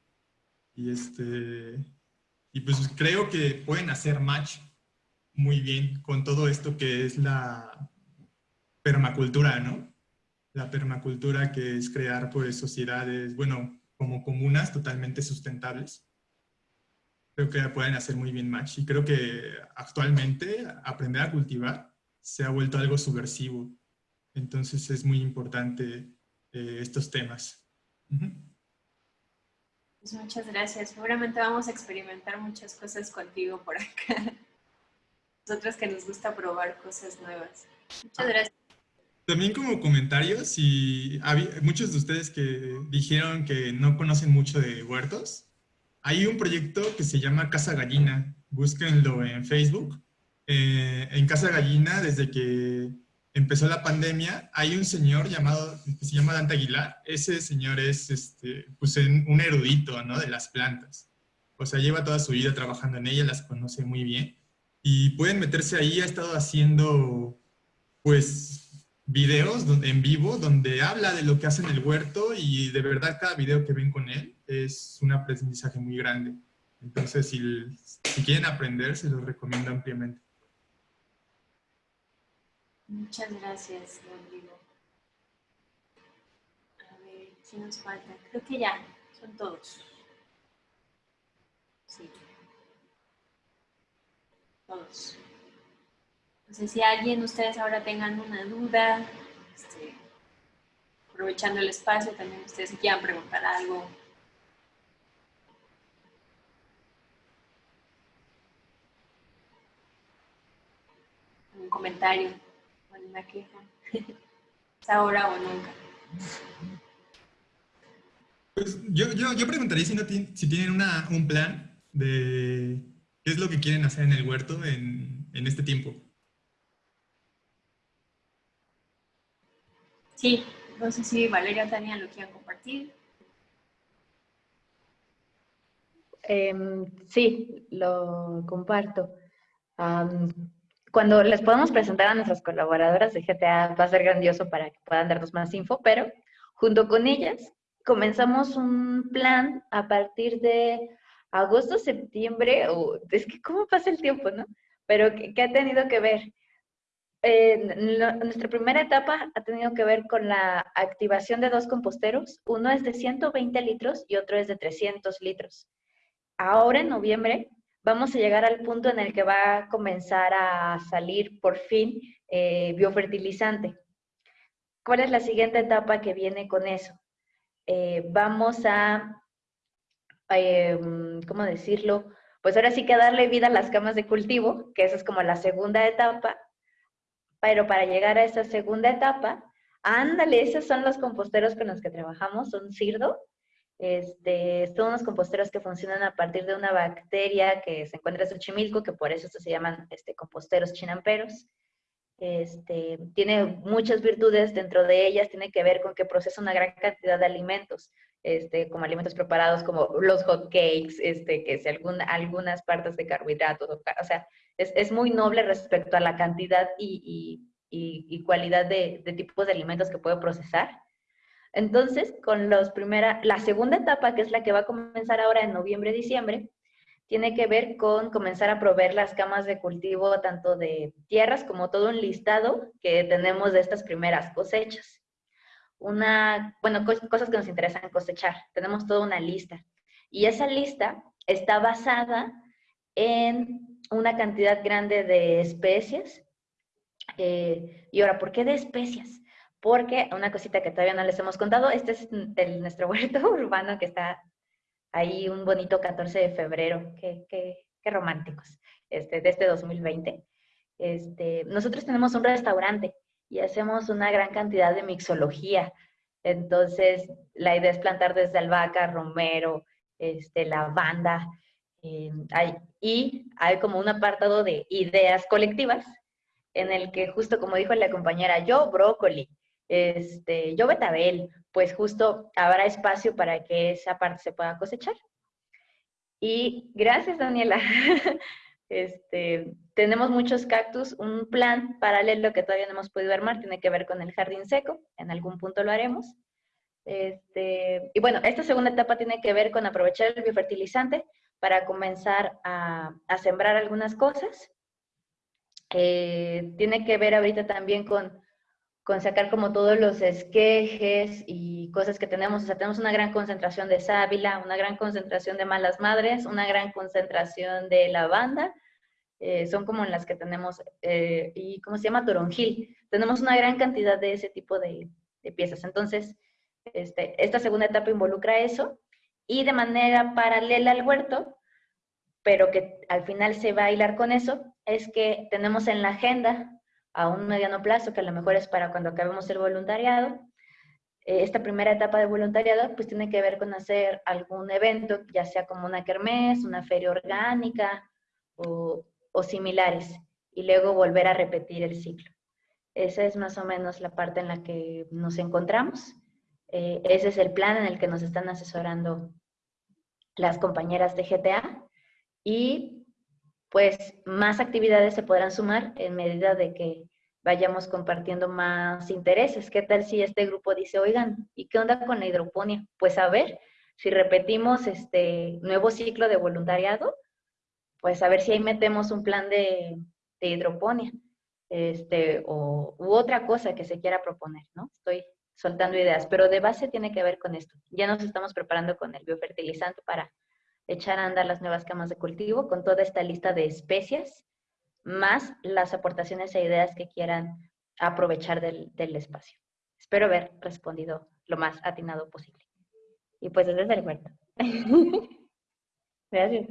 Y, este, y pues creo que pueden hacer match muy bien con todo esto que es la permacultura, ¿no? La permacultura que es crear pues sociedades, bueno, como comunas totalmente sustentables creo que pueden hacer muy bien match. Y creo que actualmente aprender a cultivar se ha vuelto algo subversivo. Entonces es muy importante eh, estos temas. Pues muchas gracias. Seguramente vamos a experimentar muchas cosas contigo por acá. Nosotros que nos gusta probar cosas nuevas. Muchas gracias. También como comentario, si muchos de ustedes que dijeron que no conocen mucho de huertos, hay un proyecto que se llama Casa Gallina, búsquenlo en Facebook. Eh, en Casa Gallina, desde que empezó la pandemia, hay un señor llamado, que se llama Dante Aguilar. Ese señor es este, pues, un erudito ¿no? de las plantas. O sea, lleva toda su vida trabajando en ellas, las conoce muy bien. Y pueden meterse ahí, ha estado haciendo pues videos en vivo donde habla de lo que hace en el huerto y de verdad cada video que ven con él es un aprendizaje muy grande. Entonces, si, si quieren aprender, se los recomiendo ampliamente. Muchas gracias, Rodrigo. A ver, ¿qué nos falta? Creo que ya, son todos. Sí. Todos. No sé si alguien, ustedes ahora tengan una duda, este, aprovechando el espacio, también ustedes quieran preguntar algo. Un comentario, una queja. es ahora o nunca. Pues yo, yo, yo preguntaría si, no si tienen una, un plan de qué es lo que quieren hacer en el huerto en, en este tiempo. Sí, no sé si Valeria Tania lo quieren compartir. Em, sí, lo comparto. Cuando les podamos presentar a nuestras colaboradoras de GTA va a ser grandioso para que puedan darnos más info, pero junto con ellas comenzamos un plan a partir de agosto, septiembre, o es que cómo pasa el tiempo, ¿no? Pero que ha tenido que ver nuestra primera etapa ha tenido que ver con la activación de dos composteros. Uno es de 120 litros y otro es de 300 litros. Ahora en noviembre vamos a llegar al punto en el que va a comenzar a salir por fin eh, biofertilizante. ¿Cuál es la siguiente etapa que viene con eso? Eh, vamos a, em, ¿cómo decirlo? Pues ahora sí que darle vida a las camas de cultivo, que esa es como la segunda etapa, pero para llegar a esa segunda etapa, ándale, esos son los composteros con los que trabajamos, son CIRDO. Este, son unos composteros que funcionan a partir de una bacteria que se encuentra en Xochimilco, que por eso se llaman este, composteros chinamperos. Este, tiene muchas virtudes, dentro de ellas tiene que ver con que procesa una gran cantidad de alimentos, este, como alimentos preparados como los hot cakes, este, que es algunas partes de carbohidratos, o sea, es, muy noble respecto a la cantidad y, cualidad de, tipos de alimentos que puede procesar. Entonces, con los primera, la segunda etapa, que es la que va a comenzar ahora en noviembre, diciembre, tiene que ver con comenzar a proveer las camas de cultivo tanto de tierras como todo un listado que tenemos de estas primeras cosechas. Una, bueno, cosas que nos interesan cosechar. Tenemos toda una lista. Y esa lista está basada en una cantidad grande de especies. Eh, y ahora, ¿por qué de especies? Porque una cosita que todavía no les hemos contado, este es el, nuestro huerto urbano que está ahí un bonito 14 de febrero. Qué, qué, qué románticos, este, de este 2020. Este, nosotros tenemos un restaurante y hacemos una gran cantidad de mixología. Entonces, la idea es plantar desde albahaca, romero, este, lavanda, eh, y hay como un apartado de ideas colectivas en el que justo como dijo la compañera, yo brócoli, este, yo betabel, pues justo habrá espacio para que esa parte se pueda cosechar. Y gracias, Daniela. Este, tenemos muchos cactus, un plan paralelo que todavía no hemos podido armar, tiene que ver con el jardín seco, en algún punto lo haremos. Este, y bueno, esta segunda etapa tiene que ver con aprovechar el biofertilizante para comenzar a, sembrar algunas cosas. Eh, tiene que ver ahorita también con, con sacar como todos los esquejes y cosas que tenemos. O sea, tenemos una gran concentración de sábila, una gran concentración de malas madres, una gran concentración de lavanda. Eh, son como las que tenemos, eh, y ¿cómo se llama? Toronjil. Tenemos una gran cantidad de ese tipo de, piezas. Entonces, este, esta segunda etapa involucra eso y de manera paralela al huerto, pero que al final se va a hilar con eso, es que tenemos en la agenda a un mediano plazo, que a lo mejor es para cuando acabemos el voluntariado, eh, esta primera etapa de voluntariado pues tiene que ver con hacer algún evento, ya sea como una kermés, una feria orgánica o, similares, y luego volver a repetir el ciclo. Esa es más o menos la parte en la que nos encontramos. Eh, ese es el plan en el que nos están asesorando las compañeras de GTA y pues más actividades se podrán sumar en medida de que vayamos compartiendo más intereses. ¿Qué tal si este grupo dice, oigan, ¿y qué onda con la hidroponía? Pues a ver, si repetimos este nuevo ciclo de voluntariado, pues a ver si ahí metemos un plan de, hidroponía este, o, u otra cosa que se quiera proponer, ¿no? Estoy soltando ideas, pero de base tiene que ver con esto. Ya nos estamos preparando con el biofertilizante para echar a andar las nuevas camas de cultivo con toda esta lista de especias, más las aportaciones e ideas que quieran aprovechar del, espacio. Espero haber respondido lo más atinado posible. Y pues desde el huerto. Gracias.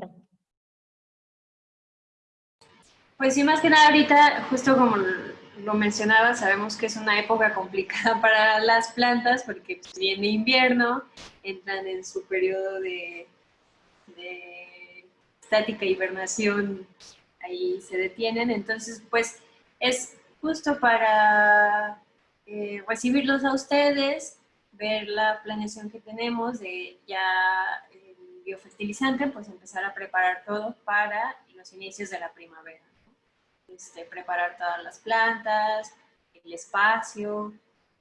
Pues sí, más que nada ahorita, justo como lo mencionaba, sabemos que es una época complicada para las plantas porque pues, viene invierno, entran en su periodo de, estática hibernación, ahí se detienen, entonces pues es justo para eh, recibirlos a ustedes, ver la planeación que tenemos de ya el biofertilizante, pues empezar a preparar todo para los inicios de la primavera. Este, preparar todas las plantas, el espacio,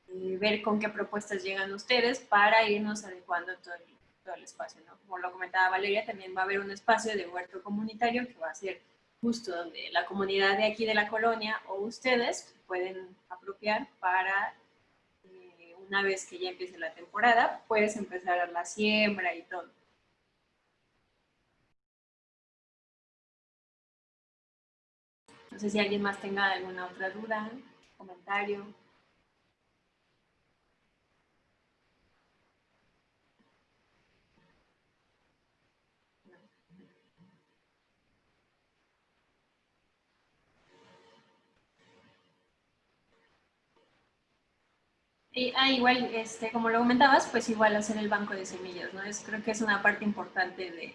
eh, ver con qué propuestas llegan ustedes para irnos adecuando todo el, todo el espacio. ¿no? Como lo comentaba Valeria, también va a haber un espacio de huerto comunitario que va a ser justo donde la comunidad de aquí de la colonia o ustedes pueden apropiar para eh, una vez que ya empiece la temporada, puedes empezar a la siembra y todo. No sé si alguien más tenga alguna otra duda, comentario. Y, ah, igual, este, como lo comentabas, pues igual hacer el banco de semillas, ¿no? Es, creo que es una parte importante de,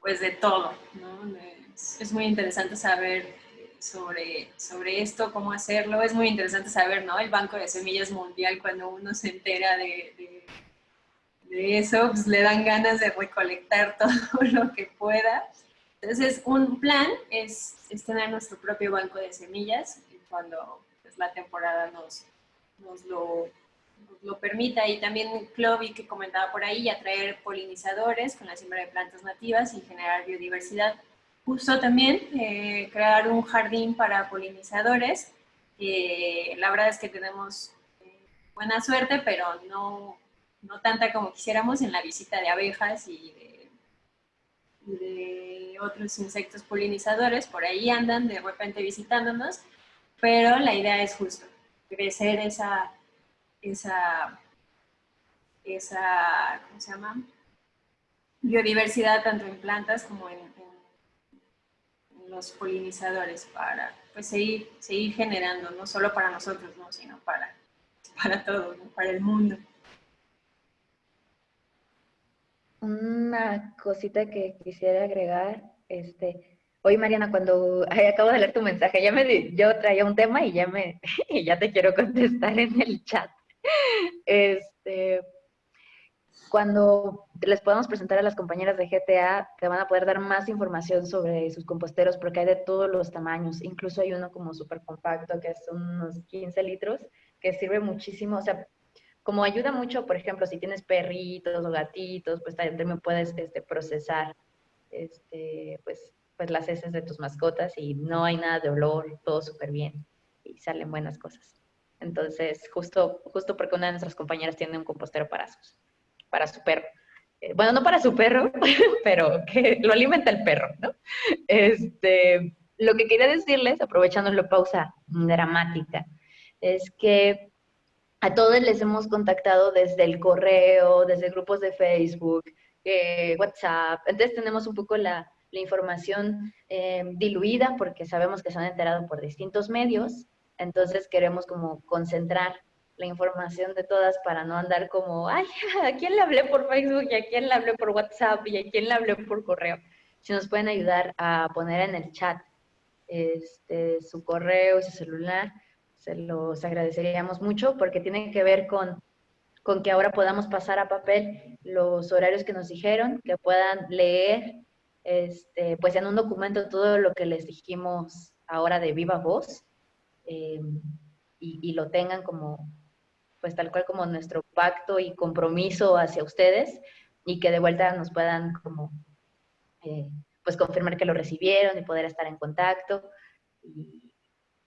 pues de todo, ¿no? es, muy interesante saber sobre, sobre esto, cómo hacerlo. Es muy interesante saber, ¿no? El Banco de Semillas Mundial, cuando uno se entera de, de, eso, pues le dan ganas de recolectar todo lo que pueda. Entonces, un plan es, es tener nuestro propio banco de semillas cuando pues, la temporada nos, nos lo lo permita y también Clovi que comentaba por ahí, atraer polinizadores con la siembra de plantas nativas y generar biodiversidad. Justo también eh, crear un jardín para polinizadores. la verdad es que tenemos eh, buena suerte, pero no, no, tanta como quisiéramos en la visita de abejas y de, de otros insectos polinizadores. Por ahí andan de repente visitándonos, pero la idea es justo crecer esa esa, esa ¿cómo se llama? biodiversidad tanto en plantas como en, los polinizadores para pues, seguir, seguir generando, no solo para nosotros, ¿no? sino para, para todo, ¿no? para el mundo. Una cosita que quisiera agregar, este, hoy Mariana, cuando acabo de leer tu mensaje, ya me, yo traía un tema y ya me, y ya te quiero contestar en el chat. Este, cuando les podamos presentar a las compañeras de GTA, te van a poder dar más información sobre sus composteros porque hay de todos los tamaños. Incluso hay uno como súper compacto que es unos 15 litros, que sirve muchísimo. O sea, como ayuda mucho, por ejemplo, si tienes perritos o gatitos, pues también puedes este, procesar este, pues, pues las heces de tus mascotas y no hay nada de olor, todo súper bien y salen buenas cosas. Entonces, justo, justo porque una de nuestras compañeras tiene un compostero para sus para su perro. Eh, Bueno, no para su perro, pero que lo alimenta el perro, ¿no? Este, lo que quería decirles, aprovechando la pausa dramática, es que a todos les hemos contactado desde el correo, desde grupos de Facebook, eh, WhatsApp. Entonces tenemos un poco la, la información eh, diluida porque sabemos que se han enterado por distintos medios. Entonces queremos como concentrar la información de todas para no andar como, ay, ¿a quién le hablé por Facebook y a quién le hablé por WhatsApp y a quién le hablé por correo? Si nos pueden ayudar a poner en el chat este, su correo y su celular, se los agradeceríamos mucho porque tiene que ver con, con que ahora podamos pasar a papel los horarios que nos dijeron, que puedan leer este, pues en un documento todo lo que les dijimos ahora de viva voz eh, y, lo tengan como, pues tal cual como nuestro pacto y compromiso hacia ustedes y que de vuelta nos puedan como, eh, pues confirmar que lo recibieron y poder estar en contacto.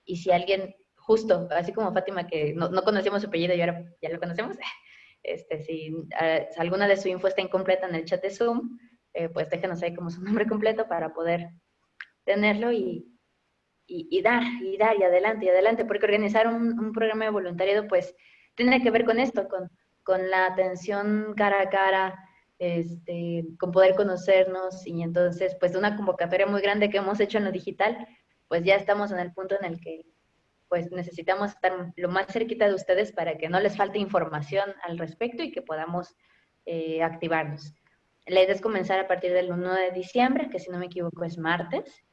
Y, si alguien, justo, así como Fátima, que no, no conocíamos su apellido y ya lo conocemos, este, si eh, alguna de su info está incompleta en el chat de Zoom, eh, pues déjenos ahí como su nombre completo para poder tenerlo y, y, dar, y dar, y adelante, y adelante, porque organizar un, un programa de voluntariado, pues, tiene que ver con esto, con, con la atención cara a cara, este, con poder conocernos, y entonces, pues, de una convocatoria muy grande que hemos hecho en lo digital, pues ya estamos en el punto en el que, pues, necesitamos estar lo más cerquita de ustedes para que no les falte información al respecto y que podamos eh, activarnos. La idea es comenzar a partir del 1 de diciembre, que si no me equivoco es martes.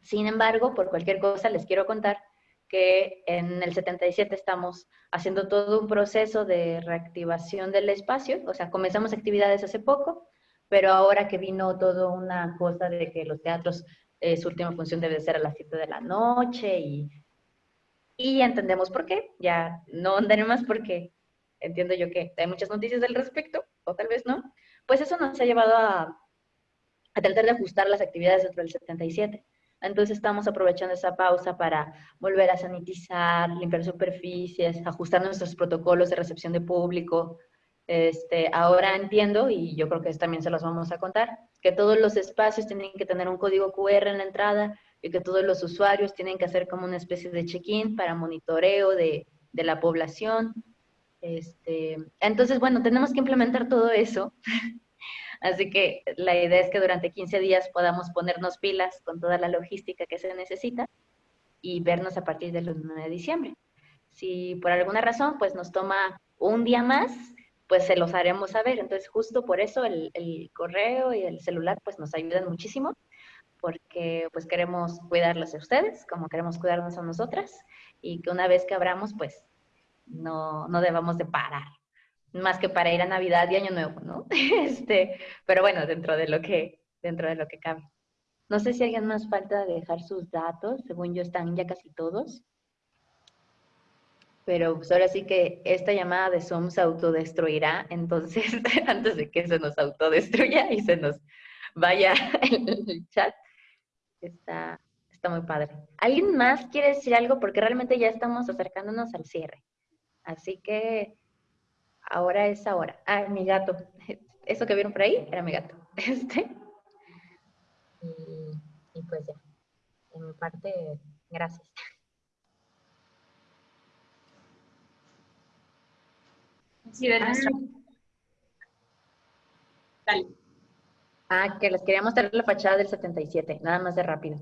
Sin embargo, por cualquier cosa les quiero contar que en el 77 estamos haciendo todo un proceso de reactivación del espacio, o sea, comenzamos actividades hace poco, pero ahora que vino toda una cosa de que los teatros, eh, su última función debe ser a las 7 de la noche y, y entendemos por qué, ya no andaré más porque entiendo yo que hay muchas noticias al respecto, o tal vez no, pues eso nos ha llevado a, tratar de ajustar las actividades dentro del 77. Entonces estamos aprovechando esa pausa para volver a sanitizar, limpiar superficies, ajustar nuestros protocolos de recepción de público. Este, ahora entiendo, y yo creo que también se los vamos a contar, que todos los espacios tienen que tener un código QR en la entrada y que todos los usuarios tienen que hacer como una especie de check-in para monitoreo de, de la población. Este, entonces, bueno, tenemos que implementar todo eso. Así que la idea es que durante 15 días podamos ponernos pilas con toda la logística que se necesita y vernos a partir del 1 de diciembre. Si por alguna razón pues nos toma un día más, pues se los haremos saber. Entonces justo por eso el, el correo y el celular pues nos ayudan muchísimo porque pues queremos cuidarlos a ustedes como queremos cuidarnos a nosotras y que una vez que abramos pues no, no debamos de parar más que para ir a Navidad y Año Nuevo, ¿no? Este, pero bueno, dentro de lo que, dentro de lo que cabe. No sé si alguien más falta dejar sus datos, según yo están ya casi todos. Pero pues ahora sí que esta llamada de Zoom se autodestruirá, entonces antes de que se nos autodestruya y se nos vaya el chat, está, está muy padre. ¿Alguien más quiere decir algo? Porque realmente ya estamos acercándonos al cierre. Así que ahora es ahora. Ah, mi gato. Eso que vieron por ahí era mi gato. Este. Y, y pues ya. En mi parte, gracias. Sí, de nuestra... Dale. Ah, que les quería mostrar la fachada del 77, nada más de rápido.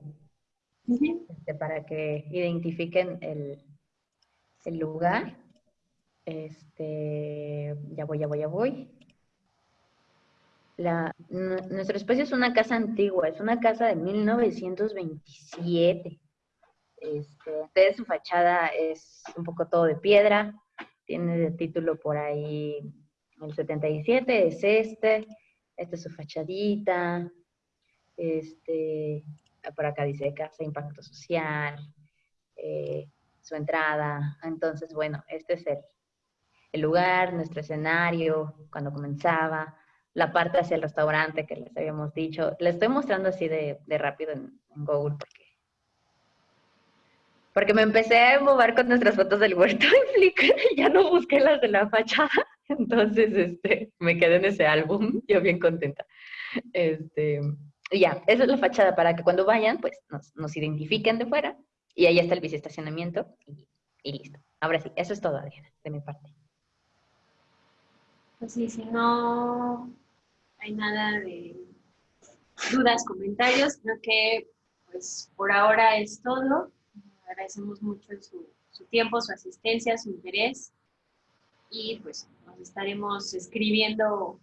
Este, para que identifiquen el, el lugar. Este, ya voy, ya voy, ya voy. La, nu- nuestro espacio es una casa antigua, es una casa de 1927. Este, su fachada es un poco todo de piedra, tiene de título por ahí el 77, es este, esta es su fachadita, este, por acá dice Casa Impacto Social, eh, su entrada. Entonces, bueno, este es el, el lugar, nuestro escenario, cuando comenzaba, la parte hacia el restaurante que les habíamos dicho. Le estoy mostrando así de, de rápido en, Google porque, porque me empecé a mover con nuestras fotos del huerto en Flickr y ya no busqué las de la fachada. Entonces, este, me quedé en ese álbum, yo bien contenta. Este, ya, esa es la fachada para que cuando vayan, pues nos, nos identifiquen de fuera y ahí está el biciestacionamiento y, y listo. Ahora sí, eso es todo, Adriana, de mi parte. Pues sí, si no hay nada de dudas, comentarios, creo que pues por ahora es todo. Agradecemos mucho su, su tiempo, su asistencia, su interés y pues nos estaremos escribiendo,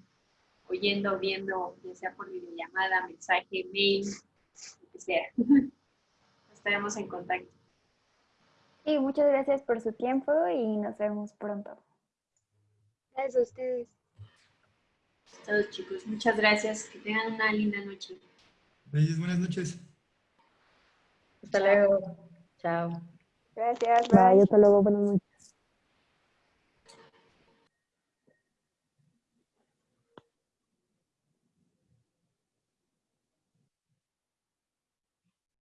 oyendo, viendo, ya sea por videollamada, mensaje, mail, lo que sea. Estaremos en contacto. Y muchas gracias por su tiempo y nos vemos pronto. Gracias a ustedes. Todos chicos, muchas gracias. Que tengan una linda noche. Reyes, buenas noches. Hasta luego. Chao. Gracias. Bye, hasta luego, buenas noches.